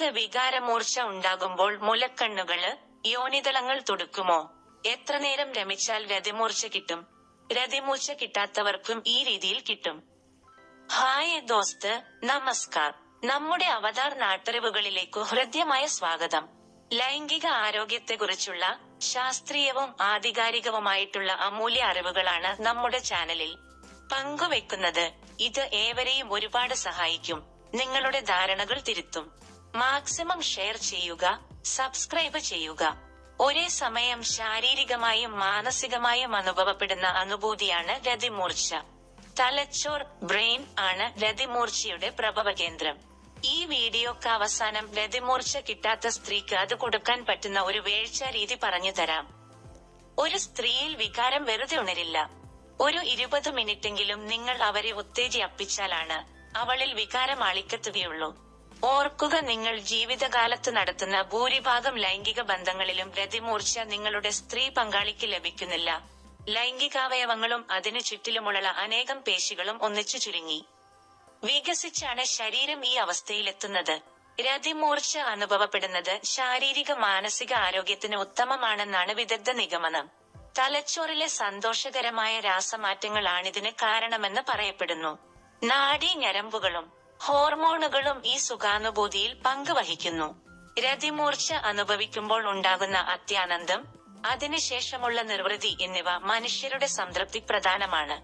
നിങ്ങൾക്ക് വികാരമൂർച്ച ഉണ്ടാകുമ്പോൾ മുലക്കണ്ണുകൾ യോനിതളങ്ങൾ തുടുക്കുമോ? എത്ര നേരം രമിച്ചാൽ രതിമൂർച്ച കിട്ടും? രതിമൂർച്ച കിട്ടാത്തവർക്കും ഈ രീതിയിൽ കിട്ടും. ഹായ് ദോസ്ത് നമസ്കാർ. നമ്മുടെ അവതാർ നാട്ടറിവുകളിലേക്കു ഹൃദ്യമായ സ്വാഗതം. ലൈംഗിക ആരോഗ്യത്തെക്കുറിച്ചുള്ള ശാസ്ത്രീയവും ആധികാരികവുമായിട്ടുള്ള അമൂല്യ അറിവുകളാണ് നമ്മുടെ ചാനലിൽ. പങ്കുവെക്കുന്നത് ഇത് ഏവരെയും ഒരുപാട് സഹായിക്കും. നിങ്ങളുടെ ധാരണകൾ തിരുത്തും. മാക്സിമം ഷെയർ ചെയ്യുക സബ്സ്ക്രൈബ് ചെയ്യുക. ഒരേ സമയം ശാരീരികമായും മാനസികമായും അനുഭവപ്പെടുന്ന അനുഭൂതിയാണ് രതിമൂർച്ച. തലച്ചോർ ബ്രെയിൻ ആണ് രതിമൂർച്ചയുടെ പ്രഭവ കേന്ദ്രം. ഈ വീഡിയോക്ക് അവസാനം രതിമൂർച്ച കിട്ടാത്ത സ്ത്രീക്ക് അത് കൊടുക്കാൻ പറ്റുന്ന ഒരു വേഴ്ച രീതി പറഞ്ഞു തരാം. ഒരു സ്ത്രീയിൽ വികാരം വെറുതെ ഉണരില്ല. ഒരു ഇരുപത് മിനിറ്റെങ്കിലും നിങ്ങൾ അവരെ ഉത്തേജിയപ്പിച്ചാലാണ് അവളിൽ വികാരം അളിക്കത്തുകയുള്ളൂ. ഓർക്കുക നിങ്ങൾ ജീവിതകാലത്ത് നടത്തുന്ന ഭൂരിഭാഗം ലൈംഗിക ബന്ധങ്ങളിലും രതിമൂർച്ച നിങ്ങളുടെ സ്ത്രീ പങ്കാളിക്ക് ലഭിക്കുന്നില്ല. ലൈംഗികാവയവങ്ങളും അതിനു ചുറ്റിലുമുള്ള അനേകം പേശികളും ഒന്നിച്ചു ചുരുങ്ങി. വികസിച്ചാണ് ശരീരം ഈ അവസ്ഥയിലെത്തുന്നത്. രതിമൂർച്ച അനുഭവപ്പെടുന്നത് ശാരീരിക മാനസിക ആരോഗ്യത്തിന് ഉത്തമമാണെന്നാണ് വിദഗ്ധ നിഗമനം. തലച്ചോറിലെ സന്തോഷകരമായ രാസമാറ്റങ്ങളാണിതിന് കാരണമെന്ന് പറയപ്പെടുന്നു. നാഡീ ഞരമ്പുകളും ഹോർമോണുകളും ഈ സുഖാനുഭൂതിയിൽ പങ്കുവഹിക്കുന്നു. രതിമൂർച്ച അനുഭവിക്കുമ്പോൾ ഉണ്ടാകുന്ന അത്യാനന്ദം അതിനുശേഷമുള്ള നിർവൃതി എന്നിവ മനുഷ്യരുടെ സംതൃപ്തി പ്രധാനമാണ്.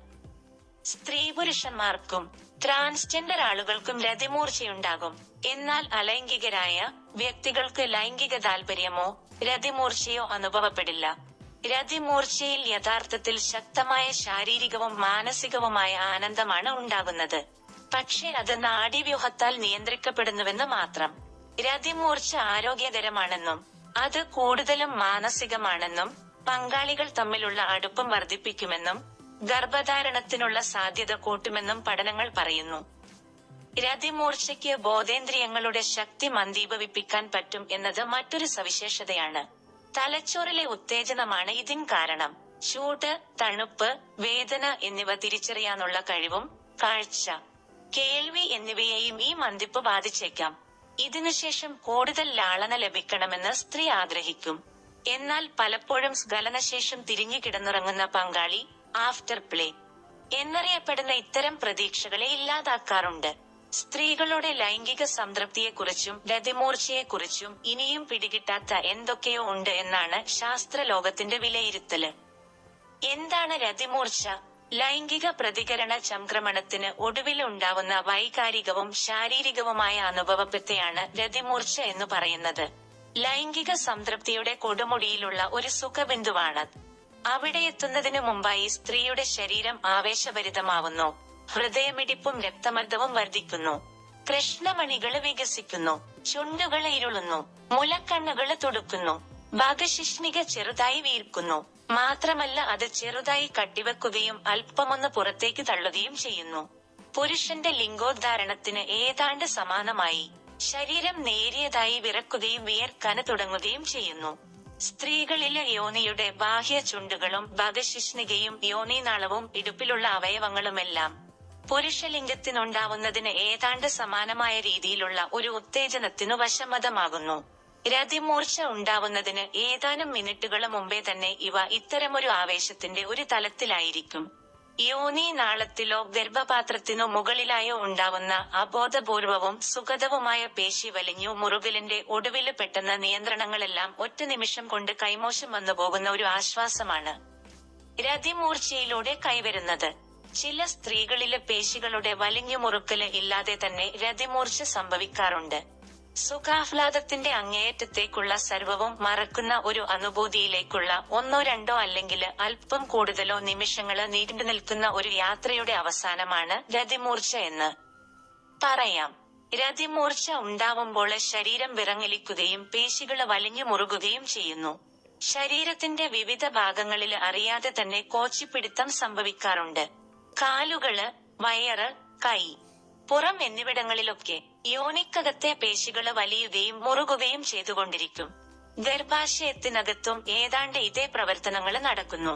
സ്ത്രീ പുരുഷന്മാർക്കും ട്രാൻസ്ജെൻഡർ ആളുകൾക്കും രതിമൂർച്ചയുണ്ടാകും. എന്നാൽ അലൈംഗികരായ വ്യക്തികൾക്ക് ലൈംഗിക താല്പര്യമോ രതിമൂർച്ചയോ അനുഭവപ്പെടില്ല. രതിമൂർച്ചയിൽ യഥാർത്ഥത്തിൽ ശക്തമായ ശാരീരികവും മാനസികവുമായ ആനന്ദമാണ് ഉണ്ടാകുന്നത്. പക്ഷേ അത് നാഡീവ്യൂഹത്താൽ നിയന്ത്രിക്കപ്പെടുന്നുവെന്ന് മാത്രം. രതിമൂർച്ച ആരോഗ്യകരമാണെന്നും അത് കൂടുതലും മാനസികമാണെന്നും പങ്കാളികൾ തമ്മിലുള്ള അടുപ്പം വർദ്ധിപ്പിക്കുമെന്നും ഗർഭധാരണത്തിനുള്ള സാധ്യത കൂട്ടുമെന്നും പഠനങ്ങൾ പറയുന്നു. രതിമൂർച്ചയ്ക്ക് ബോധേന്ദ്രിയങ്ങളുടെ ശക്തി മന്ദീപവിപ്പിക്കാൻ പറ്റും എന്നത് മറ്റൊരു സവിശേഷതയാണ്. തലച്ചോറിലെ ഉത്തേജനമാണ് ഇതിന് കാരണം. ചൂട് തണുപ്പ് വേദന എന്നിവ തിരിച്ചറിയാനുള്ള കഴിവും കാഴ്ച കേൾവി എന്നിവയെയും ഈ മന്ദിപ്പ് ബാധിച്ചേക്കാം. ഇതിനുശേഷം കൂടുതൽ ലാളന ലഭിക്കണമെന്ന് സ്ത്രീ ആഗ്രഹിക്കും. എന്നാൽ പലപ്പോഴും സ്ഖലനശേഷം തിരിഞ്ഞു കിടന്നിറങ്ങുന്ന പങ്കാളി ആഫ്റ്റർ പ്ലേ. എന്നറിയപ്പെടുന്ന ഇത്തരം പ്രതീക്ഷകളെ ഇല്ലാതാക്കാറുണ്ട്. സ്ത്രീകളുടെ ലൈംഗിക സംതൃപ്തിയെക്കുറിച്ചും രതിമൂർച്ചയെക്കുറിച്ചും ഇനിയും പിടികിട്ടാത്ത എന്തൊക്കെയോ ഉണ്ട് എന്നാണ് ശാസ്ത്രലോകത്തിന്റെ വിലയിരുത്തൽ. എന്താണ് രതിമൂർച്ച? ലൈംഗിക പ്രതികരണ സംക്രമണത്തിന് ഒടുവിൽ ഉണ്ടാവുന്ന വൈകാരികവും ശാരീരികവുമായ അനുഭവത്തെയാണ് രതിമൂർച്ച എന്ന് പറയുന്നത്. ലൈംഗിക സംതൃപ്തിയുടെ കൊടുമുടിയിലുള്ള ഒരു സുഖബിന്ദുവാണ് അവിടെ എത്തുന്നതിനു മുമ്പായി സ്ത്രീയുടെ ശരീരം ആവേശഭരിതമാവുന്നു. ഹൃദയമിടിപ്പും രക്തമർദ്ദവും വർദ്ധിക്കുന്നു. കൃഷ്ണമണികൾ വികസിക്കുന്നു. ചുണ്ടുകൾ ഇരുളുന്നു. മുലക്കണ്ണുകൾ തുടുക്കുന്നു. ഭാഗശിഷ്ണിക ചെറുതായി വീർക്കുന്നു മാത്രമല്ല അത് ചെറുതായി കട്ടിവെക്കുകയും അല്പമൊന്ന് പുറത്തേക്ക് തള്ളുകയും ചെയ്യുന്നു. പുരുഷന്റെ ലിംഗോദ്ധാരണത്തിന് ഏതാണ്ട് സമാനമായി. ശരീരം നേരിയതായി വിറക്കുകയും വിയർക്കന തുടങ്ങുകയും ചെയ്യുന്നു. സ്ത്രീകളിലെ യോനിയുടെ ബാഹ്യ ചുണ്ടുകളും ഭഗശിഷ്ണികയും യോനിനാളവും ഇടുപ്പിലുള്ള അവയവങ്ങളുമെല്ലാം പുരുഷലിംഗത്തിനുണ്ടാവുന്നതിന് ഏതാണ്ട് സമാനമായ രീതിയിലുള്ള ഒരു ഉത്തേജനത്തിനു വശമതമാകുന്നു. രതിമൂർച്ച ഉണ്ടാവുന്നതിന് ഏതാനും മിനിറ്റുകൾ മുമ്പേ തന്നെ ഇവ ഇത്തരമൊരു ആവേശത്തിന്റെ ഒരു തലത്തിലായിരിക്കും. യോനി നാളത്തിലോ ഗർഭപാത്രത്തിനോ മുകളിലായോ ഉണ്ടാവുന്ന അബോധപൂർവവും സുഖതവുമായ പേശി വലിഞ്ഞു മുറുകിലിന്റെ ഒടുവിൽ പെട്ടെന്ന നിയന്ത്രണങ്ങളെല്ലാം ഒറ്റ നിമിഷം കൊണ്ട് കൈമോശം വന്നു പോകുന്ന ഒരു ആശ്വാസമാണ് രതിമൂർച്ചയിലൂടെ കൈവരുന്നത്. ചില സ്ത്രീകളിലെ പേശികളുടെ വലിഞ്ഞു മുറുക്കൽ ഇല്ലാതെ തന്നെ രതിമൂർച്ച സംഭവിക്കാറുണ്ട്. സുഖാഹ്ലാദത്തിന്റെ അങ്ങേയറ്റത്തേക്കുള്ള സർവവും മറക്കുന്ന ഒരു അനുഭൂതിയിലേക്കുള്ള ഒന്നോ രണ്ടോ അല്ലെങ്കിൽ അല്പം കൂടുതലോ നിമിഷങ്ങൾ നീണ്ടു നിൽക്കുന്ന ഒരു യാത്രയുടെ അവസാനമാണ് രതിമൂർച്ച എന്ന് പറയാം. രതിമൂർച്ച ഉണ്ടാവുമ്പോൾ ശരീരം വിറങ്ങലിക്കുകയും പേശികൾ വലിഞ്ഞു മുറുകുകയും ചെയ്യുന്നു. ശരീരത്തിന്റെ വിവിധ ഭാഗങ്ങളിൽ അറിയാതെ തന്നെ കോച്ചിപ്പിടുത്തം സംഭവിക്കാറുണ്ട്. കാലുകൾ വയറ് കൈ പുറം എന്നിവിടങ്ങളിലൊക്കെ യോനിക്കകത്തെ പേശികൾ വലിയുകയും മുറുകുകയും ചെയ്തുകൊണ്ടിരിക്കും. ഗർഭാശയത്തിനകത്തും ഏതാണ്ട് ഇതേ പ്രവർത്തനങ്ങൾ നടക്കുന്നു.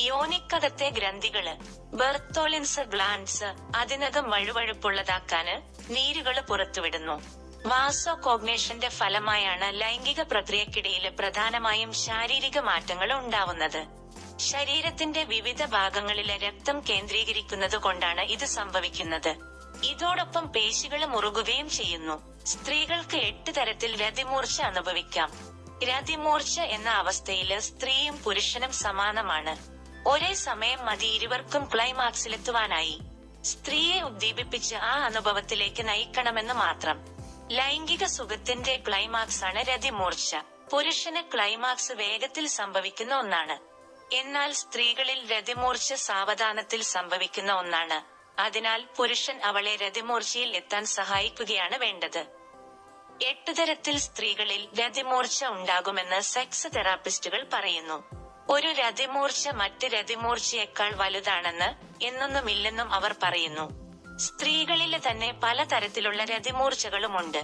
യോനിക്കകത്തെ ഗ്രന്ഥികൾ ബെർത്തോളിൻസ് ഗ്ലാൻസ് അതിനകം വഴുവഴുപ്പുള്ളതാക്കാന് നീരുകൾ പുറത്തുവിടുന്നു. വാസോ കോഗ്നേഷന്റെ ഫലമായാണ് ലൈംഗിക പ്രക്രിയക്കിടയിൽ പ്രധാനമായും ശാരീരിക മാറ്റങ്ങൾ ഉണ്ടാവുന്നത്. ശരീരത്തിന്റെ വിവിധ ഭാഗങ്ങളിലെ രക്തം കേന്ദ്രീകരിക്കുന്നത് കൊണ്ടാണ് ഇത് സംഭവിക്കുന്നത്. ഇതോടൊപ്പം പേശികൾ മുറുകുകയും ചെയ്യുന്നു. സ്ത്രീകൾക്ക് എട്ട് തരത്തിൽ രതിമൂർച്ച അനുഭവിക്കാം. രതിമൂർച്ച എന്ന അവസ്ഥയിൽ സ്ത്രീയും പുരുഷനും സമാനമാണ്. ഒരേ സമയം മതി ഇരുവർക്കും ക്ലൈമാക്സിലെത്തുവാനായി സ്ത്രീയെ ഉദ്ദീപിപ്പിച്ച് ആ അനുഭവത്തിലേക്ക് നയിക്കണമെന്ന് മാത്രം. ലൈംഗിക സുഖത്തിന്റെ ക്ലൈമാക്സ് ആണ് രതിമൂർച്ച. പുരുഷന് ക്ലൈമാക്സ് വേഗത്തിൽ സംഭവിക്കുന്ന ഒന്നാണ്. എന്നാൽ സ്ത്രീകളിൽ രതിമൂർച്ച സാവധാനത്തിൽ സംഭവിക്കുന്ന ഒന്നാണ്. അതിനാൽ പുരുഷൻ അവളെ രതിമൂർച്ചയിൽ എത്താൻ സഹായിക്കുകയാണ് വേണ്ടത്. എട്ട് തരത്തിൽ സ്ത്രീകളിൽ രതിമൂർച്ച ഉണ്ടാകുമെന്ന് സെക്സ് തെറാപ്പിസ്റ്റുകൾ പറയുന്നു. ഒരു രതിമൂർച്ച മറ്റ് രതിമൂർച്ചയേക്കാൾ വലുതാണെന്ന് എന്നൊന്നുമില്ലെന്നും അവർ പറയുന്നു. സ്ത്രീകളിലെ തന്നെ പല പലതരത്തിലുള്ള രതിമൂർച്ചകളുമുണ്ട്.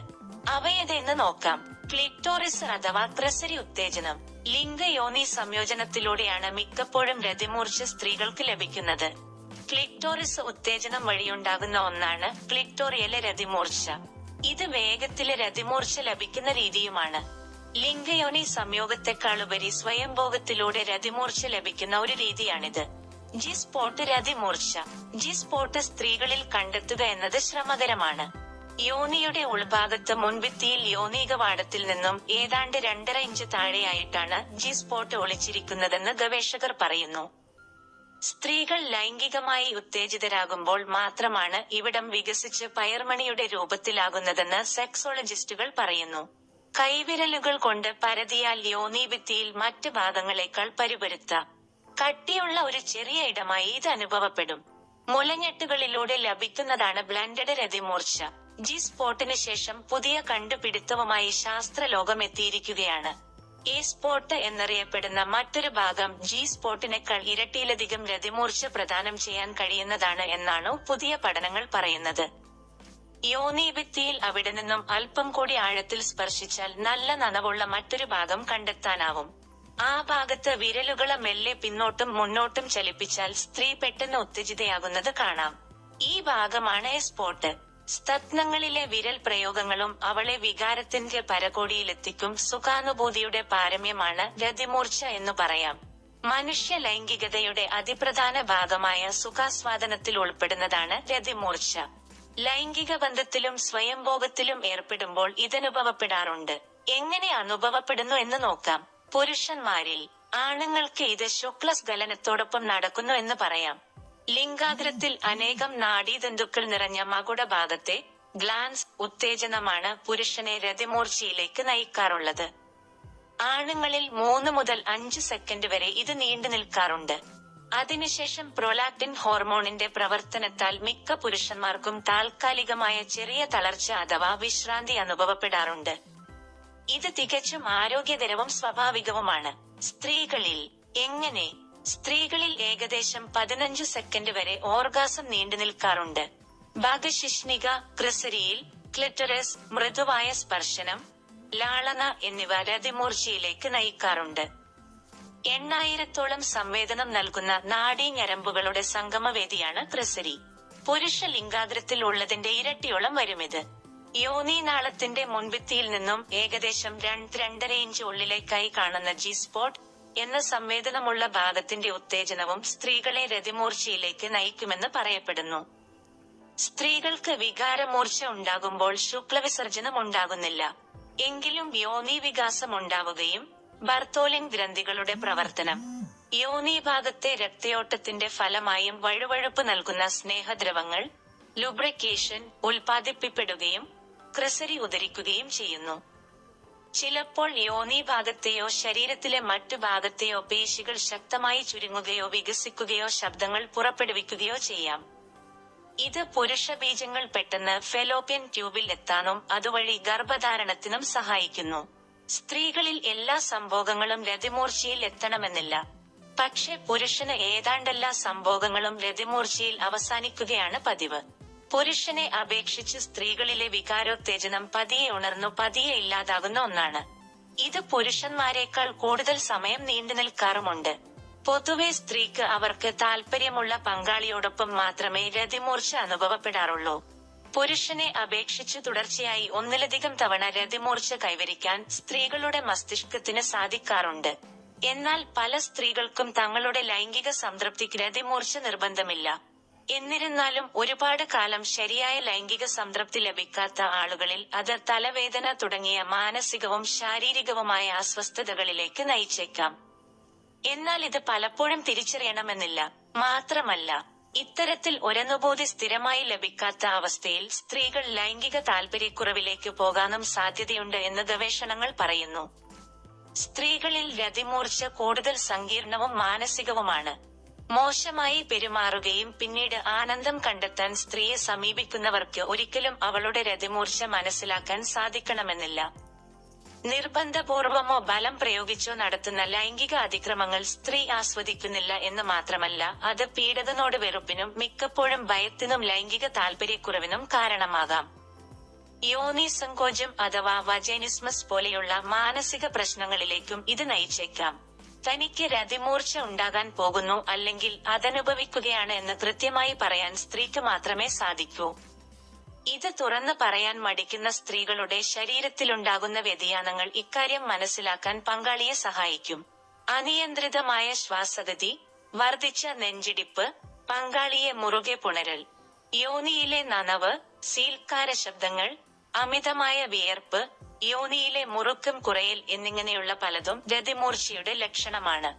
അവയതെന്ന് നോക്കാം. ക്ലിറ്റോറിസ് അഥവാ ക്രസരി ഉത്തേജനം. ലിംഗയോനി സംയോജനത്തിലൂടെയാണ് മിക്കപ്പോഴും രതിമൂർച്ച സ്ത്രീകൾക്ക് ലഭിക്കുന്നത്. ക്ലിറ്റോറിസ് ഉത്തേജനം വഴിയുണ്ടാകുന്ന ഒന്നാണ് ക്ലിറ്റോറിയലെ രതിമൂർച്ച. ഇത് വേഗത്തിലെ രതിമൂർച്ച ലഭിക്കുന്ന രീതിയുമാണ്. ലിംഗയോനി സംയോഗത്തെക്കാളുപരി സ്വയംഭോഗത്തിലൂടെ രതിമൂർച്ച ലഭിക്കുന്ന ഒരു രീതിയാണിത്. ജി സ്പോട്ട് രതിമൂർച്ച. ജി സ്പോട്ട് സ്ത്രീകളിൽ കണ്ടെത്തുക എന്നത് ശ്രമകരമാണ്. യോനിയുടെ ഉൾഭാഗത്ത് മുൻഭിത്തിയിൽ യോനീകവാടത്തിൽ നിന്നും ഏതാണ്ട് രണ്ടര ഇഞ്ച് താഴെയായിട്ടാണ് ജി സ്പോട്ട് ഒളിച്ചിരിക്കുന്നതെന്ന് ഗവേഷകർ പറയുന്നു. സ്ത്രീകൾ ലൈംഗികമായി ഉത്തേജിതരാകുമ്പോൾ മാത്രമാണ് ഇവിടം വികസിച്ച് പയർമണിയുടെ രൂപത്തിലാകുന്നതെന്ന് സെക്സോളജിസ്റ്റുകൾ പറയുന്നു. കൈവിരലുകൾ കൊണ്ട് പരതിയാൽ യോനീഭിത്തിയിൽ മറ്റ് ഭാഗങ്ങളെക്കാൾ പരുപരുത്ത. കട്ടിയുള്ള ഒരു ചെറിയ ഇടമായി ഇത് അനുഭവപ്പെടും. മുലഞ്ഞെട്ടുകളിലൂടെ ലഭിക്കുന്നതാണ് ബ്ലൻഡഡ് രതിമൂർച്ച. ജി സ്പോട്ടിന് ശേഷം പുതിയ കണ്ടുപിടുത്തവുമായി ശാസ്ത്രലോകം എത്തിയിരിക്കുകയാണ് ഈ സ്പോട്ട് എന്നറിയപ്പെടുന്ന മറ്റൊരു ഭാഗം ജി സ്പോട്ടിനേക്കാൾ ഇരട്ടിയിലധികം രതിമൂർച്ച പ്രദാനം ചെയ്യാൻ കഴിയുന്നതാണ് എന്നാണ് പുതിയ പഠനങ്ങൾ പറയുന്നത്. യോനീഭിത്തിയിൽ അവിടെ നിന്നും അല്പം കൂടി ആഴത്തിൽ സ്പർശിച്ചാൽ നല്ല നനവുള്ള മറ്റൊരു ഭാഗം കണ്ടെത്താനാവും. ആ ഭാഗത്ത് വിരലുകളെ മെല്ലെ പിന്നോട്ടും മുന്നോട്ടും ചലിപ്പിച്ചാൽ സ്ത്രീ പെട്ടെന്ന് ഉത്തേജിതയാകുന്നത് കാണാം. ഈ ഭാഗമാണ് എ സ്പോട്ട് സ്തത്നങ്ങളിലെ വിരൽ പ്രയോഗങ്ങളും അവളെ വികാരത്തിന്റെ പരകോടിയിലെത്തിക്കും സുഖാനുഭൂതിയുടെ പാരമ്യമാണ് രതിമൂർച്ച എന്ന് പറയാം. മനുഷ്യ ലൈംഗികതയുടെ അതിപ്രധാന ഭാഗമായ സുഖാസ്വാദനത്തിൽ ഉൾപ്പെടുന്നതാണ് രതിമൂർച്ച. ലൈംഗിക ബന്ധത്തിലും സ്വയംഭോഗത്തിലും ഏർപ്പെടുമ്പോൾ ഇതനുഭവപ്പെടാറുണ്ട്. എങ്ങനെ അനുഭവപ്പെടുന്നു എന്ന് നോക്കാം. പുരുഷന്മാരിൽ ആണുങ്ങൾക്ക് ഇത് ശുക്ലസ്ഖലനത്തോടൊപ്പം നടക്കുന്നു എന്ന് പറയാം. ലിംഗാഗ്രത്തിൽ അനേകം നാഡീതന്തുക്കൾ നിറഞ്ഞ മകുട ഭാഗത്തെ ഗ്ലാൻസ് ഉത്തേജനമാണ് പുരുഷനെ രതിമൂർച്ചയിലേക്ക് നയിക്കാറുള്ളത്. ആണുങ്ങളിൽ മൂന്ന് മുതൽ അഞ്ച് സെക്കൻഡ് വരെ ഇത് നീണ്ടു നിൽക്കാറുണ്ട്. അതിനുശേഷം പ്രൊലാക്ടിൻ ഹോർമോണിന്റെ പ്രവർത്തനത്താൽ മിക്ക പുരുഷന്മാർക്കും താൽക്കാലികമായ ചെറിയ തളർച്ച അഥവാ വിശ്രാന്തി അനുഭവപ്പെടാറുണ്ട്. ഇത് തികച്ചും ആരോഗ്യകരവും സ്വാഭാവികവുമാണ്. സ്ത്രീകളിൽ എങ്ങനെ സ്ത്രീകളിൽ ഏകദേശം പതിനഞ്ചു സെക്കൻഡ് വരെ ഓർഗാസം നീണ്ടു നിൽക്കാറുണ്ട്. ഭാഗശിഷ്ണിക ക്രിസരിയിൽ ക്ലിറ്ററസ് മൃദുവായ സ്പർശനം ലാളന എന്നിവ രതിമൂർച്ചയിലേക്ക് നയിക്കാറുണ്ട്. എണ്ണായിരത്തോളം സംവേദനം നൽകുന്ന നാഡീഞരമ്പുകളുടെ സംഗമവേദിയാണ് ക്രിസരി. പുരുഷ ലിംഗാഗ്രത്തിൽ ഉള്ളതിന്റെ ഇരട്ടിയോളം വരുമിത്. യോനിനാളത്തിന്റെ മുൻഭിത്തിയിൽ നിന്നും ഏകദേശം രണ്ട് രണ്ടര ഇഞ്ച് ഉള്ളിലേക്കായി കാണുന്ന ജി സ്പോട്ട് എന്ന സംവേദനമുള്ള ഭാഗത്തിന്റെ ഉത്തേജനവും സ്ത്രീകളെ രതിമൂർച്ചയിലേക്ക് നയിക്കുമെന്ന് പറയപ്പെടുന്നു. സ്ത്രീകൾക്ക് വികാരമൂർച്ച ഉണ്ടാകുമ്പോൾ ശുക്ലവിസർജനം ഉണ്ടാകുന്നില്ല. എങ്കിലും യോനി വികാസം ഉണ്ടാവുകയും ബർത്തോലിൻ ഗ്രന്ഥികളുടെ പ്രവർത്തനം യോനി ഭാഗത്തെ രക്തയോട്ടത്തിന്റെ ഫലമായും വഴുവഴുപ്പ് നൽകുന്ന സ്നേഹദ്രവങ്ങൾ ലുബ്രിക്കേഷൻ ഉൽപ്പാദിപ്പിക്കപ്പെടുകയും ക്രിസരി ഉദരിക്കുകയും ചെയ്യുന്നു. ചിലപ്പോൾ യോനി ഭാഗത്തെയോ ശരീരത്തിലെ മറ്റു ഭാഗത്തെയോ പേശികൾ ശക്തമായി ചുരുങ്ങുകയോ വികസിക്കുകയോ ശബ്ദങ്ങൾ പുറപ്പെടുവിക്കുകയോ ചെയ്യാം. ഇത് പുരുഷ ബീജങ്ങൾ പെട്ടെന്ന് ഫെലോപ്യൻ ട്യൂബിൽ എത്താനും അതുവഴി ഗർഭധാരണത്തിനും സഹായിക്കുന്നു. സ്ത്രീകളിൽ എല്ലാ സംഭോഗങ്ങളും രതിമൂർച്ചയിൽ എത്തണമെന്നില്ല. പക്ഷെ പുരുഷന് ഏതാണ്ടെല്ലാ സംഭോഗങ്ങളും രതിമൂർച്ചയിൽ അവസാനിക്കുകയാണ് പതിവ്. പുരുഷനെ അപേക്ഷിച്ച് സ്ത്രീകളിലെ വികാരോത്തേജനം പതിയെ ഉണർന്നു പതിയെ ഇല്ലാതാകുന്ന ഒന്നാണ്. ഇത് പുരുഷന്മാരെക്കാൾ കൂടുതൽ സമയം നീണ്ടു നിൽക്കാറുമുണ്ട്. പൊതുവെ സ്ത്രീക്ക് അവർക്ക് താല്പര്യമുള്ള പങ്കാളിയോടൊപ്പം മാത്രമേ രതിമൂർച്ച അനുഭവപ്പെടാറുള്ളൂ. പുരുഷനെ അപേക്ഷിച്ച് തുടർച്ചയായി ഒന്നിലധികം തവണ രതിമൂർച്ച കൈവരിക്കാൻ സ്ത്രീകളുടെ മസ്തിഷ്കത്തിന് സാധിക്കാറുണ്ട്. എന്നാൽ പല സ്ത്രീകൾക്കും തങ്ങളുടെ ലൈംഗിക സംതൃപ്തിക്ക് രതിമൂർച്ച നിർബന്ധമില്ല. എന്നിരുന്നാലും ഒരുപാട് കാലം ശരിയായ ലൈംഗിക സംതൃപ്തി ലഭിക്കാത്ത ആളുകളിൽ അത് തലവേദന തുടങ്ങിയ മാനസികവും ശാരീരികവുമായ അസ്വസ്ഥതകളിലേക്ക് നയിച്ചേക്കാം. എന്നാൽ ഇത് പലപ്പോഴും തിരിച്ചറിയണമെന്നില്ല. മാത്രമല്ല ഇത്തരത്തിൽ ഒരനുഭൂതി സ്ഥിരമായി ലഭിക്കാത്ത അവസ്ഥയിൽ സ്ത്രീകൾ ലൈംഗിക താല്പര്യക്കുറവിലേക്ക് പോകാനും സാധ്യതയുണ്ട് എന്ന് ഗവേഷണങ്ങൾ പറയുന്നു. സ്ത്രീകളിൽ രതിമൂർച്ച കൂടുതൽ സങ്കീർണവും മാനസികവുമാണ്. മോശമായി പെരുമാറുകയും പിന്നീട് ആനന്ദം കണ്ടെത്താൻ സ്ത്രീയെ സമീപിക്കുന്നവർക്ക് ഒരിക്കലും അവളുടെ രതിമൂർച്ച മനസ്സിലാക്കാൻ സാധിക്കണമെന്നില്ല. നിർബന്ധപൂർവമോ ബലം പ്രയോഗിച്ചോ നടത്തുന്ന ലൈംഗിക അതിക്രമങ്ങൾ സ്ത്രീ ആസ്വദിക്കുന്നില്ല എന്ന് മാത്രമല്ല അത് പീഡനോട് വെറുപ്പിനും മിക്കപ്പോഴും ഭയത്തിനും ലൈംഗിക താല്പര്യക്കുറവിനും കാരണമാകാം. യോനി സങ്കോചം അഥവാ വജനിസ്മസ് പോലെയുള്ള മാനസിക പ്രശ്നങ്ങളിലേക്കും ഇത് നയിച്ചേക്കാം. തനിക്ക് രതിമൂർച്ച ഉണ്ടാകാൻ പോകുന്നു അല്ലെങ്കിൽ അതനുഭവിക്കുകയാണ് എന്ന് കൃത്യമായി പറയാൻ സ്ത്രീക്ക് മാത്രമേ സാധിക്കൂ. ഇത് തുറന്നു പറയാൻ മടിക്കുന്ന സ്ത്രീകളുടെ ശരീരത്തിലുണ്ടാകുന്ന വ്യതിയാനങ്ങൾ ഇക്കാര്യം മനസ്സിലാക്കാൻ പങ്കാളിയെ സഹായിക്കും. അനിയന്ത്രിതമായ ശ്വാസഗതി വർദ്ധിച്ച നെഞ്ചിടിപ്പ് പങ്കാളിയെ മുറുകെ പുണരൽ യോനിയിലെ നനവ് സീൽക്കാര ശബ്ദങ്ങൾ അമിതമായ വിയർപ്പ് യോനിയിലെ മുറുക്കം കുറയൽ എന്നിങ്ങനെയുള്ള പലതും രതിമൂർച്ചയുടെ ലക്ഷണമാണ്.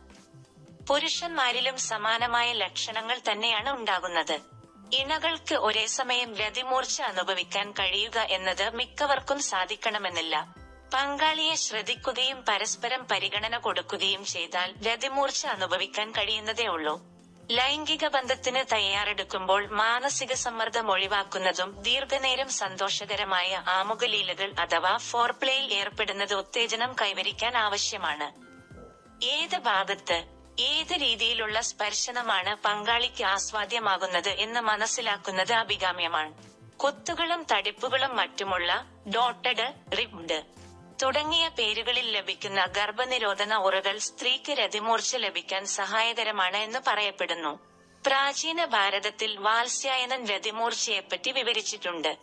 പുരുഷന്മാരിലും സമാനമായ ലക്ഷണങ്ങൾ തന്നെയാണ് ഉണ്ടാകുന്നത്. ഇണകൾക്ക് ഒരേ സമയം രതിമൂർച്ച അനുഭവിക്കാൻ കഴിയുക എന്നത് മിക്കവർക്കും സാധിക്കണമെന്നില്ല. പങ്കാളിയെ ശ്രദ്ധിക്കുകയും പരസ്പരം പരിഗണന കൊടുക്കുകയും ചെയ്താൽ രതിമൂർച്ച അനുഭവിക്കാൻ കഴിയുന്നതേ ഉള്ളൂ ലൈംഗിക ബന്ധത്തിന് തയ്യാറെടുക്കുമ്പോൾ മാനസിക സമ്മർദ്ദം ഒഴിവാക്കുന്നതും ദീർഘനേരം സന്തോഷകരമായ ആമുഖലീലകൾ അഥവാ ഫോർപ്ലേയിൽ ഏർപ്പെടുന്നത് ഉത്തേജനം കൈവരിക്കാൻ ആവശ്യമാണ്. ഏത് ഭാഗത്ത് ഏത് രീതിയിലുള്ള സ്പർശനമാണ് പങ്കാളിക്ക് ആസ്വാദ്യമാകുന്നത് എന്ന് മനസ്സിലാക്കുന്നത് അഭികാമ്യമാണ്. കൊത്തുകളും തടിപ്പുകളും മറ്റുമുള്ള ഡോട്ടഡ് റിബ്ഡ് തുടങ്ങിയ പേരുകളിൽ ലഭിക്കുന്ന ഗർഭനിരോധന ഉറകൾ സ്ത്രീക്ക് രതിമൂർച്ച ലഭിക്കാൻ സഹായകരമാണ് എന്ന് പറയപ്പെടുന്നു. പ്രാചീന ഭാരതത്തിൽ വാത്സ്യായനൻ രതിമൂർച്ചയെപ്പറ്റി വിവരിച്ചിട്ടുണ്ട്.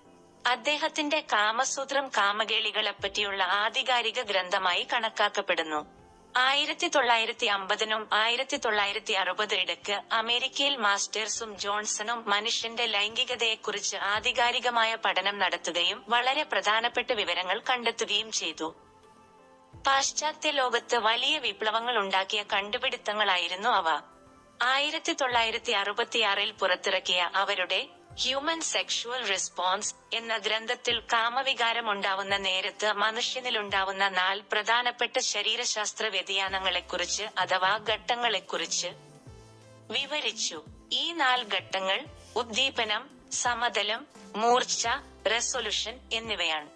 അദ്ദേഹത്തിന്റെ കാമസൂത്രം കാമകേളികളെപ്പറ്റിയുള്ള ആധികാരിക ഗ്രന്ഥമായി കണക്കാക്കപ്പെടുന്നു. ആയിരത്തി തൊള്ളായിരത്തി അമ്പതിനും ആയിരത്തി തൊള്ളായിരത്തി അറുപത് ഇടയ്ക്ക് അമേരിക്കയിൽ മാസ്റ്റേഴ്സും ജോൺസണും മനുഷ്യന്റെ ലൈംഗികതയെക്കുറിച്ച് ആധികാരികമായ പഠനം നടത്തുകയും വളരെ പ്രധാനപ്പെട്ട വിവരങ്ങൾ കണ്ടെത്തുകയും ചെയ്തു. പാശ്ചാത്യ ലോകത്ത് വലിയ വിപ്ലവങ്ങൾ ഉണ്ടാക്കിയ കണ്ടുപിടുത്തങ്ങളായിരുന്നു അവ. ആയിരത്തി തൊള്ളായിരത്തി അറുപത്തിയാറിൽ പുറത്തിറക്കിയ അവരുടെ ഹ്യൂമൻ സെക്ഷുവൽ റെസ്പോൺസ് എന്ന ഗ്രന്ഥത്തിൽ കാമവികാരം ഉണ്ടാവുന്ന നേരത്ത് മനുഷ്യനിലുണ്ടാവുന്ന നാല് പ്രധാനപ്പെട്ട ശരീരശാസ്ത്ര വ്യതിയാനങ്ങളെക്കുറിച്ച് അഥവാ ഘട്ടങ്ങളെക്കുറിച്ച് വിവരിച്ചു. ഈ നാല് ഘട്ടങ്ങൾ ഉദ്ദീപനം സമതലം മൂർച്ച റെസൊല്യൂഷൻ എന്നിവയാണ്.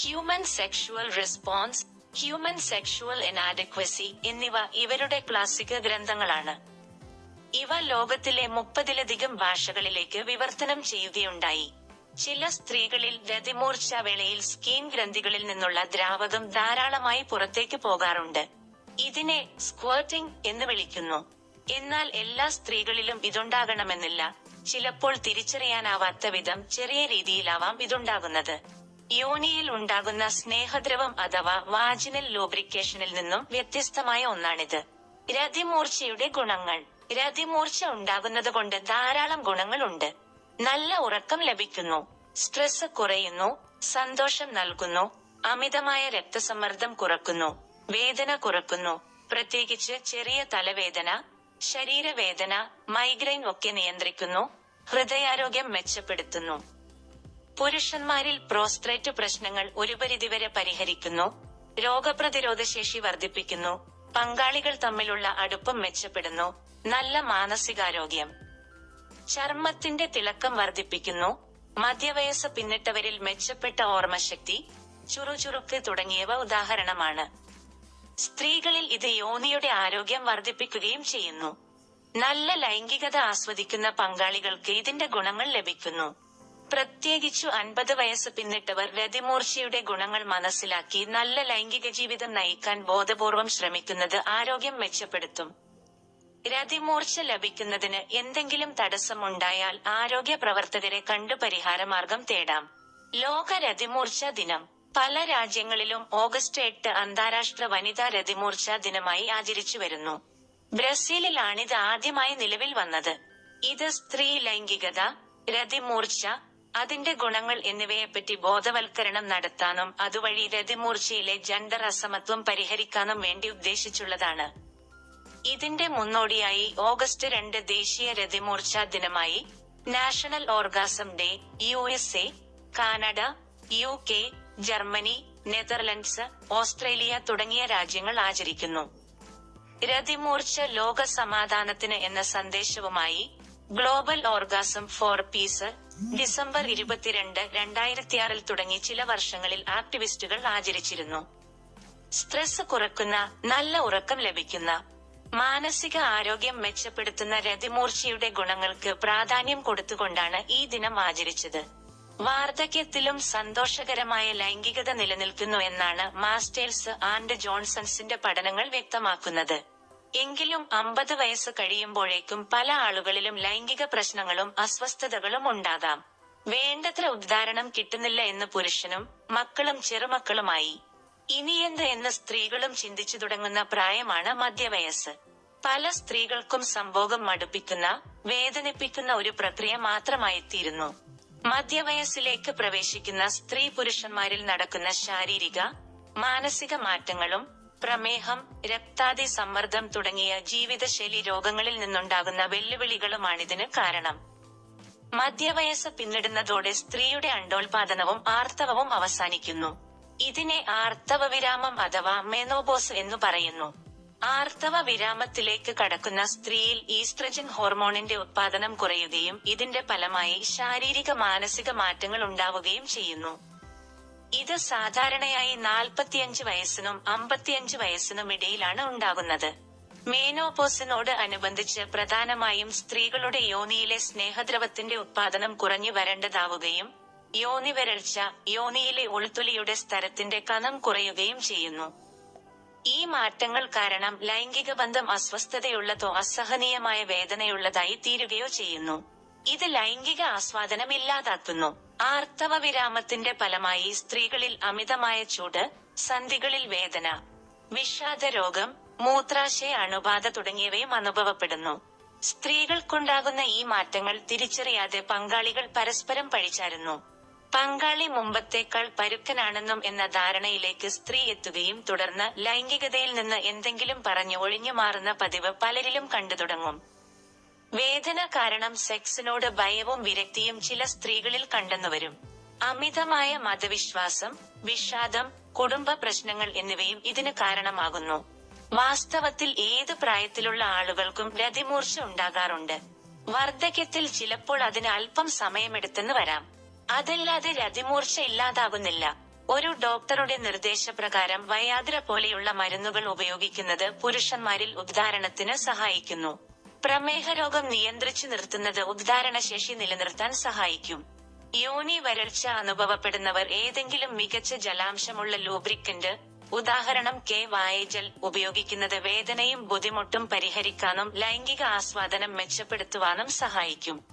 Human sexual response human sexual inadequacy എന്നിവ ഇവരുടെ ക്ലാസിക ഗ്രന്ഥങ്ങളാണ്. ഇവ ലോകത്തിലെ മുപ്പതിലധികം ഭാഷകളിലേക്ക് വിവർത്തനം ചെയ്യുകയുണ്ടായി. ചില സ്ത്രീകളിൽ രതിമൂർച്ച വേളയിൽ സ്കീൻ ഗ്രന്ഥികളിൽ നിന്നുള്ള ദ്രാവകം ധാരാളമായി പുറത്തേക്ക് പോകാറുണ്ട്. ഇതിനെ സ്ക്വേർട്ടിംഗ് എന്ന് വിളിക്കുന്നു. എന്നാൽ എല്ലാ സ്ത്രീകളിലും ഇതുണ്ടാകണമെന്നില്ല. ചിലപ്പോൾ തിരിച്ചറിയാനാവാത്ത വിധം ചെറിയ രീതിയിലാവാം ഇതുണ്ടാകുന്നത്. യോനിയിൽ ഉണ്ടാകുന്ന സ്നേഹദ്രവം അഥവാ വാജിനൽ ലൂബ്രിക്കേഷനിൽ നിന്നും വ്യത്യസ്തമായ ഒന്നാണിത്. രതിമൂർച്ചയുടെ ഗുണങ്ങൾ. രതിമൂർച്ച ഉണ്ടാകുന്നത് കൊണ്ട് ധാരാളം ഗുണങ്ങളുണ്ട്. നല്ല ഉറക്കം ലഭിക്കുന്നു. സ്ട്രെസ് കുറയുന്നു. സന്തോഷം നൽകുന്നു. അമിതമായ രക്തസമ്മർദ്ദം കുറക്കുന്നു. വേദന കുറക്കുന്നു. പ്രത്യേകിച്ച് ചെറിയ തലവേദന ശരീരവേദന മൈഗ്രെയിൻ ഒക്കെ നിയന്ത്രിക്കുന്നു. ഹൃദയാരോഗ്യം മെച്ചപ്പെടുത്തുന്നു. പുരുഷന്മാരിൽ പ്രോസ്ട്രേറ്റ് പ്രശ്നങ്ങൾ ഒരു പരിധിവരെ പരിഹരിക്കുന്നു. രോഗപ്രതിരോധ ശേഷി വർദ്ധിപ്പിക്കുന്നു. പങ്കാളികൾ തമ്മിലുള്ള അടുപ്പം മെച്ചപ്പെടുന്നു. നല്ല മാനസികാരോഗ്യം. ചർമ്മത്തിന്റെ തിളക്കം വർദ്ധിപ്പിക്കുന്നു. മധ്യവയസ്സ് പിന്നിട്ടവരിൽ മെച്ചപ്പെട്ട ഓർമ്മശക്തി ചുറുചുറുക്ക് തുടങ്ങിയവ ഉദാഹരണമാണ്. സ്ത്രീകളിൽ ഇത് യോനിയുടെ ആരോഗ്യം വർദ്ധിപ്പിക്കുകയും ചെയ്യുന്നു. നല്ല ലൈംഗികത ആസ്വദിക്കുന്ന പങ്കാളികൾക്ക് ഇതിന്റെ ഗുണങ്ങൾ ലഭിക്കുന്നു. പ്രത്യേകിച്ചു അൻപത് വയസ്സ് പിന്നിട്ടവർ രതിമൂർച്ചയുടെ ഗുണങ്ങൾ മനസ്സിലാക്കി നല്ല ലൈംഗിക ജീവിതം നയിക്കാൻ ബോധപൂർവം ശ്രമിക്കുന്നത് ആരോഗ്യം മെച്ചപ്പെടുത്തും. രതിമൂർച്ച ലഭിക്കുന്നതിന് എന്തെങ്കിലും തടസ്സമുണ്ടായാൽ ആരോഗ്യ പ്രവർത്തകരെ കണ്ടു പരിഹാരമാർഗം തേടാം. ലോക രതിമൂർച്ച ദിനം. പല രാജ്യങ്ങളിലും ഓഗസ്റ്റ് എട്ട് അന്താരാഷ്ട്ര വനിതാ രതിമൂർച്ച ദിനമായി ആചരിച്ചു വരുന്നു. ബ്രസീലിലാണിത് ആദ്യമായി നിലവിൽ വന്നത്. ഇത് സ്ത്രീ ലൈംഗികത രതിമൂർച്ച അതിന്റെ ഗുണങ്ങൾ എന്നിവയെപ്പറ്റി ബോധവൽക്കരണം നടത്താനും അതുവഴി രതിമൂർച്ചയിലെ ജെൻഡർ അസമത്വം പരിഹരിക്കാനും വേണ്ടി ഉദ്ദേശിച്ചുള്ളതാണ്. ഇതിന്റെ മുന്നോടിയായി ഓഗസ്റ്റ് രണ്ട് ദേശീയ രതിമൂർച്ച ദിനമായി national orgasm day U S A Canada U K Germany Netherlands Australia തുടങ്ങിയ രാജ്യങ്ങൾ ആചരിക്കുന്നു. രതിമൂർച്ച ലോക സമാധാനത്തിന് എന്ന സന്ദേശവുമായി global orgasm for peace December ഇരുപത്തിരണ്ട് രണ്ടായിരത്തിയാറിൽ തുടങ്ങി ചില വർഷങ്ങളിൽ ആക്ടിവിസ്റ്റുകൾ ആചരിച്ചിരുന്നു. സ്ട്രെസ് കുറക്കുന്ന നല്ല ഉറക്കം ലഭിക്കുന്ന മാനസിക ആരോഗ്യം മെച്ചപ്പെടുത്തുന്ന രതിമൂർച്ചയുടെ ഗുണങ്ങൾക്ക് പ്രാധാന്യം കൊടുത്തുകൊണ്ടാണ് ഈ ദിനം ആചരിച്ചത്. വാർദ്ധക്യത്തിലും സന്തോഷകരമായ ലൈംഗികത നിലനിൽക്കുന്നു എന്നാണ് മാസ്റ്റേഴ്സ് ആൻഡ് ജോൺസൺസിന്റെ പഠനങ്ങൾ വ്യക്തമാക്കുന്നത്. എങ്കിലും അമ്പത് വയസ്സ് കഴിയുമ്പോഴേക്കും പല ആളുകളിലും ലൈംഗിക പ്രശ്നങ്ങളും അസ്വസ്ഥതകളും ഉണ്ടാകാം. വേണ്ടത്ര ഉദ്ധാരണം കിട്ടുന്നില്ല എന്ന് പുരുഷനും മക്കളും ചെറുമക്കളുമായി. ഇനിയെന്ത് എന്ന് സ്ത്രീകളും ചിന്തിച്ചു തുടങ്ങുന്ന പ്രായമാണ് മധ്യവയസ്സ്. പല സ്ത്രീകൾക്കും സംഭോഗം മടുപ്പിക്കുന്ന വേദനിപ്പിക്കുന്ന ഒരു പ്രക്രിയ മാത്രമായിത്തീരുന്നു. മധ്യവയസ്സിലേക്ക് പ്രവേശിക്കുന്ന സ്ത്രീ പുരുഷന്മാരിൽ നടക്കുന്ന ശാരീരിക മാനസിക മാറ്റങ്ങളും പ്രമേഹം രക്താതി സമ്മർദ്ദം തുടങ്ങിയ ജീവിതശൈലി രോഗങ്ങളിൽ നിന്നുണ്ടാകുന്ന വെല്ലുവിളികളുമാണിതിന് കാരണം. മധ്യവയസ്സ് പിന്നിടുന്നതോടെ സ്ത്രീയുടെ അണ്ടോൽപാദനവും ആർത്തവവും അവസാനിക്കുന്നു. ഇതിനെ ആർത്തവ വിരാമം അഥവാ മെനോബോസ് എന്നു പറയുന്നു. ആർത്തവ വിരാമത്തിലേക്ക് കടക്കുന്ന സ്ത്രീയിൽ ഈസ്ട്രജൻ ഹോർമോണിന്റെ ഉത്പാദനം കുറയുകയും ഇതിന്റെ ഫലമായി ശാരീരിക മാനസിക മാറ്റങ്ങൾ ഉണ്ടാവുകയും ചെയ്യുന്നു. ഇത് സാധാരണയായി നാൽപ്പത്തിയഞ്ച് വയസ്സിനും അമ്പത്തിയഞ്ച് വയസ്സിനും ഇടയിലാണ് ഉണ്ടാകുന്നത്. മേനോപോസിനോട് അനുബന്ധിച്ച് പ്രധാനമായും സ്ത്രീകളുടെ യോനിയിലെ സ്നേഹദ്രവത്തിന്റെ ഉത്പാദനം കുറഞ്ഞു വരേണ്ടതാവുകയും യോനി വരൾച്ച യോനിയിലെ ഉൾത്തൊലിയുടെ സ്ഥലത്തിന്റെ കനം കുറയുകയും ചെയ്യുന്നു. ഈ മാറ്റങ്ങൾ കാരണം ലൈംഗിക ബന്ധം അസ്വസ്ഥതയുള്ളതോ അസഹനീയമായ വേദനയുള്ളതായി തീരുകയോ ചെയ്യുന്നു. ഇത് ലൈംഗിക ആസ്വാദനം ഇല്ലാതാക്കുന്നു. ആർത്തവ വിരാമത്തിന്റെ ഫലമായി സ്ത്രീകളിൽ അമിതമായ ചൂട് സന്ധികളിൽ വേദന വിഷാദ രോഗം മൂത്രാശയ അണുബാധ തുടങ്ങിയവയും അനുഭവപ്പെടുന്നു. സ്ത്രീകൾക്കുണ്ടാകുന്ന ഈ മാറ്റങ്ങൾ തിരിച്ചറിയാതെ പങ്കാളികൾ പരസ്പരം പഴിച്ചാരുന്നു പങ്കാളി മുമ്പത്തേക്കാൾ പരുക്കനാണെന്നും എന്ന ധാരണയിലേക്ക് സ്ത്രീ എത്തുകയും തുടർന്ന് ലൈംഗികതയിൽ നിന്ന് എന്തെങ്കിലും പറഞ്ഞു ഒഴിഞ്ഞു മാറുന്ന പതിവ് പലരിലും കണ്ടു തുടങ്ങും വേദന കാരണം സെക്സിനോട് ഭയവും വിരക്തിയും ചില സ്ത്രീകളിൽ കണ്ടെന്നുവരും. അമിതമായ മതവിശ്വാസം വിഷാദം കുടുംബ പ്രശ്നങ്ങൾ എന്നിവയും ഇതിന് കാരണമാകുന്നു. വാസ്തവത്തിൽ ഏത് പ്രായത്തിലുള്ള ആളുകൾക്കും രതിമൂർച്ച ഉണ്ടാകാറുണ്ട്. വാർദ്ധക്യത്തിൽ ചിലപ്പോൾ അതിന് അല്പം സമയമെടുത്തെന്ന് വരാം. അതല്ലാതെ രതിമൂർച്ച ഇല്ലാതാകുന്നില്ല. ഒരു ഡോക്ടറുടെ നിർദ്ദേശപ്രകാരം വയാദ്ര പോലെയുള്ള മരുന്നുകൾ ഉപയോഗിക്കുന്നത് പുരുഷന്മാരിൽ ഉദ്ധാരണത്തിന് സഹായിക്കുന്നു. പ്രമേഹ രോഗം നിയന്ത്രിച്ചു നിർത്തുന്നത് ഉദ്ധാരണശേഷി നിലനിർത്താൻ സഹായിക്കും. യോനി വരൾച്ച അനുഭവപ്പെടുന്നവർ ഏതെങ്കിലും മികച്ച ജലാംശമുള്ള ലൂബ്രിക്കന്റ് ഉദാഹരണം കെ വായജൽ ഉപയോഗിക്കുന്നത് വേദനയും ബുദ്ധിമുട്ടും പരിഹരിക്കാനും ലൈംഗിക ആസ്വാദനം മെച്ചപ്പെടുത്തുവാനും സഹായിക്കും.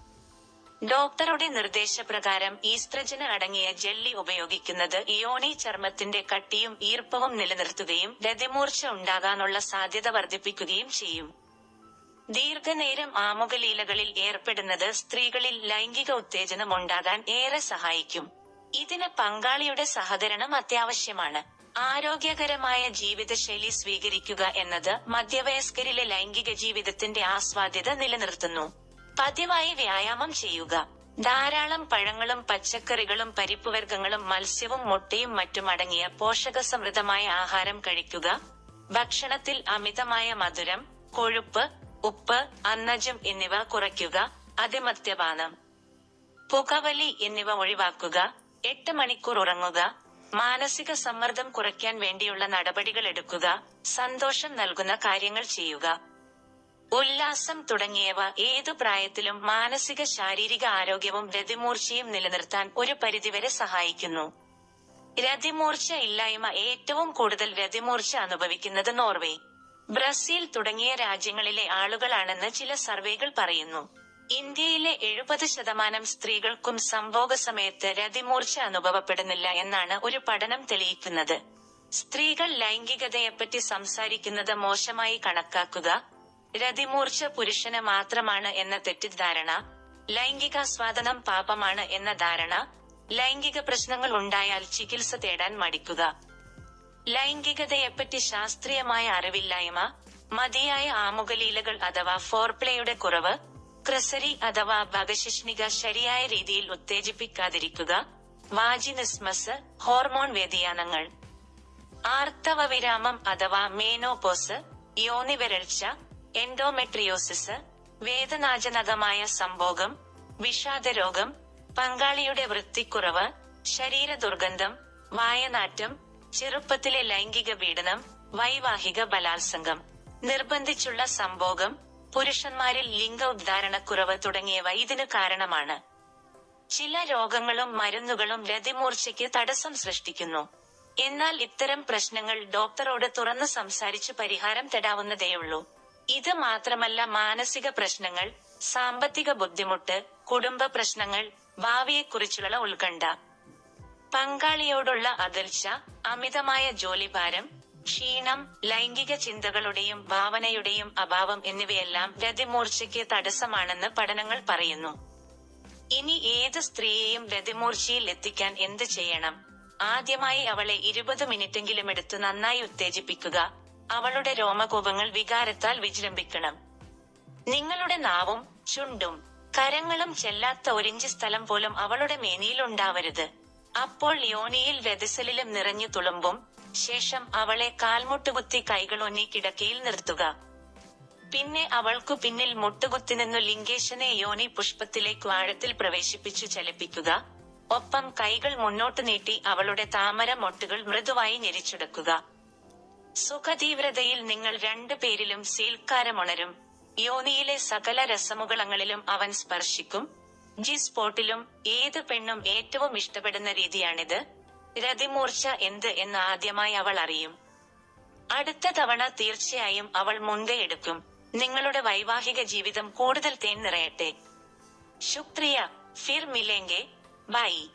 ഡോക്ടറുടെ നിർദ്ദേശപ്രകാരം ഈസ്ത്രജന് അടങ്ങിയ ജെല്ലി ഉപയോഗിക്കുന്നത് യോനി ചർമ്മത്തിന്റെ കട്ടിയും ഈർപ്പവും നിലനിർത്തുകയും രതിമൂർച്ച ഉണ്ടാകാനുള്ള സാധ്യത വർദ്ധിപ്പിക്കുകയും ചെയ്യും. ദീർഘനേരം ആമുഖലീലകളിൽ ഏർപ്പെടുന്നത് സ്ത്രീകളിൽ ലൈംഗിക ഉത്തേജനം ഉണ്ടാകാൻ ഏറെ സഹായിക്കും. ഇതിന് പങ്കാളിയുടെ സഹകരണം അത്യാവശ്യമാണ്. ആരോഗ്യകരമായ ജീവിതശൈലി സ്വീകരിക്കുക എന്നത് മധ്യവയസ്കരിലെ ലൈംഗിക ജീവിതത്തിന്റെ ആസ്വാദ്യത നിലനിർത്തുന്നു. പതിവായി വ്യായാമം ചെയ്യുക. ധാരാളം പഴങ്ങളും പച്ചക്കറികളും പരിപ്പുവർഗങ്ങളും മത്സ്യവും മുട്ടയും മറ്റും അടങ്ങിയ പോഷകസമൃദ്ധമായ ആഹാരം കഴിക്കുക. ഭക്ഷണത്തിൽ അമിതമായ മധുരം കൊഴുപ്പ് ഉപ്പ് അന്നജം എന്നിവ കുറയ്ക്കുക. അതിമദ്യപാനം പുകവലി എന്നിവ ഒഴിവാക്കുക. എട്ട് മണിക്കൂർ ഉറങ്ങുക. മാനസിക സമ്മർദ്ദം കുറയ്ക്കാൻ വേണ്ടിയുള്ള നടപടികൾ എടുക്കുക. സന്തോഷം നൽകുന്ന കാര്യങ്ങൾ ചെയ്യുക. ഉല്ലാസം തുടങ്ങിയവ ഏതു പ്രായത്തിലും മാനസിക ശാരീരിക ആരോഗ്യവും രതിമൂർച്ചയും നിലനിർത്താൻ ഒരു പരിധിവരെ സഹായിക്കുന്നു. രതിമൂർച്ച ഇല്ലായ്മ ഏറ്റവും കൂടുതൽ രതിമൂർച്ച അനുഭവിക്കുന്നത് നോർവേ. ബ്രസീൽ തുടങ്ങിയ രാജ്യങ്ങളിലെ ആളുകളാണെന്ന് ചില സർവേകൾ പറയുന്നു. ഇന്ത്യയിലെ എഴുപത് ശതമാനം സ്ത്രീകൾക്കും സംഭോഗ സമയത്ത് രതിമൂർച്ച അനുഭവപ്പെടുന്നില്ല എന്നാണ് ഒരു പഠനം തെളിയിക്കുന്നത്. സ്ത്രീകൾ ലൈംഗികതയെപ്പറ്റി സംസാരിക്കുന്നത് മോശമായി കണക്കാക്കുക രതിമൂർച്ച പുരുഷന് മാത്രമാണ് എന്ന തെറ്റിദ്ധാരണ ലൈംഗികാസ്വാദനം പാപമാണ് എന്ന ധാരണ ലൈംഗിക പ്രശ്നങ്ങൾ ഉണ്ടായാൽ ചികിത്സ തേടാൻ മടിക്കുക. ലൈംഗികതയെപ്പറ്റി ശാസ്ത്രീയമായ അറിവില്ലായ്മ മതിയായ ആമുഖലീലകൾ അഥവാ ഫോർപ്ലേയുടെ കുറവ് ക്രസരി അഥവാ ഭഗശിഷ്ണിക ശരിയായ രീതിയിൽ ഉത്തേജിപ്പിക്കാതിരിക്കുക വാജിനിസ്മസ് ഹോർമോൺ വ്യതിയാനങ്ങൾ ആർത്തവ വിരാമം അഥവാ മേനോപോസ് യോനിവരൾച്ച എൻഡോമെട്രിയോസിസ് വേദനാജനകമായ സംഭോഗം വിഷാദരോഗം പങ്കാളിയുടെ വൃത്തിക്കുറവ് ശരീര ദുർഗന്ധം വായനാറ്റം ചെറുപ്പത്തിലെ ലൈംഗിക പീഡനം വൈവാഹിക ബലാത്സംഗം നിർബന്ധിച്ചുള്ള സംഭോഗം പുരുഷന്മാരിൽ ലിംഗ ഉദ്ധാരണക്കുറവ് തുടങ്ങിയവ ഇതിന് കാരണമാണ്. ചില രോഗങ്ങളും മരുന്നുകളും രതിമൂർച്ചയ്ക്ക് തടസ്സം സൃഷ്ടിക്കുന്നു. എന്നാൽ ഇത്തരം പ്രശ്നങ്ങൾ ഡോക്ടറോട് തുറന്നു സംസാരിച്ച് പരിഹാരം തേടാവുന്നതേയുള്ളൂ ഇത് മാത്രമല്ല മാനസിക പ്രശ്നങ്ങൾ സാമ്പത്തിക ബുദ്ധിമുട്ട് കുടുംബ പ്രശ്നങ്ങൾ ഭാവിയെക്കുറിച്ചുള്ള ഉത്കണ്ഠ. പങ്കാളിയോടുള്ള അകൽച്ച അമിതമായ ജോലിഭാരം ക്ഷീണം ലൈംഗിക ചിന്തകളുടെയും ഭാവനയുടെയും അഭാവം എന്നിവയെല്ലാം രതിമൂർച്ചയ്ക്ക് തടസ്സമാണെന്ന് പഠനങ്ങൾ പറയുന്നു. ഇനി ഏത് സ്ത്രീയെയും രതിമൂർച്ചയിൽ എത്തിക്കാൻ എന്ത് ചെയ്യണം? ആദ്യമായി അവളെ ഇരുപത് മിനിറ്റെങ്കിലും എടുത്ത് നന്നായി ഉത്തേജിപ്പിക്കുക. അവളുടെ രോമകൂപങ്ങൾ വികാരത്താൽ വിജൃംഭിക്കണം. നിങ്ങളുടെ നാവും ചുണ്ടും കരങ്ങളും ചെല്ലാത്ത ഒരിഞ്ച് സ്ഥലം പോലും അവളുടെ മേനിയിലുണ്ടാവരുത് അപ്പോൾ യോനിയിൽ വെതിസലിലും നിറഞ്ഞു തുളുമ്പും ശേഷം അവളെ കാൽമുട്ടുകുത്തി കൈകളൊന്നി കിടക്കയിൽ നിർത്തുക. പിന്നെ അവൾക്കു പിന്നിൽ മുട്ടുകുത്തി നിന്നു ലിംഗേശനെ യോനി പുഷ്പത്തിലേക്ക് ആഴത്തിൽ പ്രവേശിപ്പിച്ചു ചലിപ്പിക്കുക. ഒപ്പം കൈകൾ മുന്നോട്ട് നീട്ടി അവളുടെ താമര മൊട്ടുകൾ മൃദുവായി ഞെരിച്ചെടുക്കുക. സുഖതീവ്രതയിൽ നിങ്ങൾ രണ്ടു പേരിലും സീൽക്കാരമുണരും യോനിയിലെ സകല രസമുകളങ്ങളിലും അവൻ സ്പർശിക്കും. ജി സ്പോട്ടിലും ഏത് പെണ്ണും ഏറ്റവും ഇഷ്ടപ്പെടുന്ന രീതിയാണിത്. രതിമൂർച്ച എന്ത് എന്ന് ആദ്യമായി അവൾ അറിയും. അടുത്ത തവണ തീർച്ചയായും അവൾ മുൻകൈ എടുക്കും. നിങ്ങളുടെ വൈവാഹിക ജീവിതം കൂടുതൽ തേൻ നിറയട്ടെ. ശുക്രിയ ഫിർ മിലേങ്കെ ബൈ.